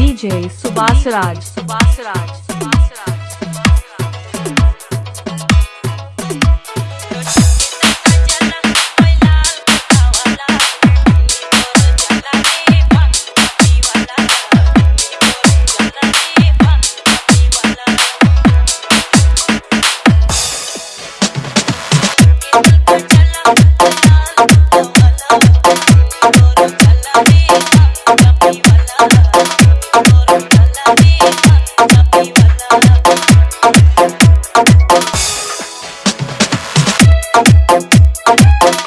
DJ Subasraj. Subasraj.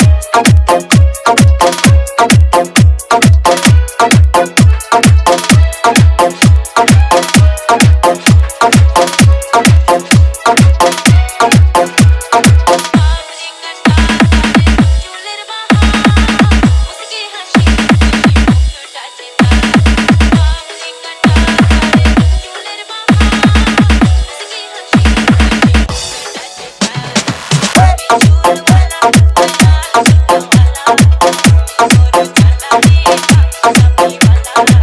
Subasraj.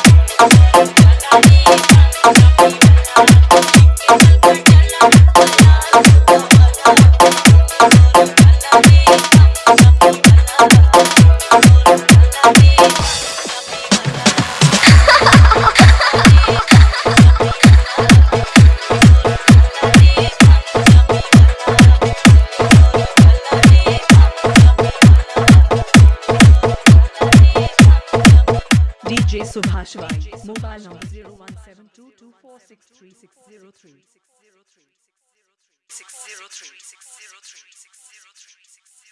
DJ Subhash Rai. Mobile number 01722463603603. 603 603 603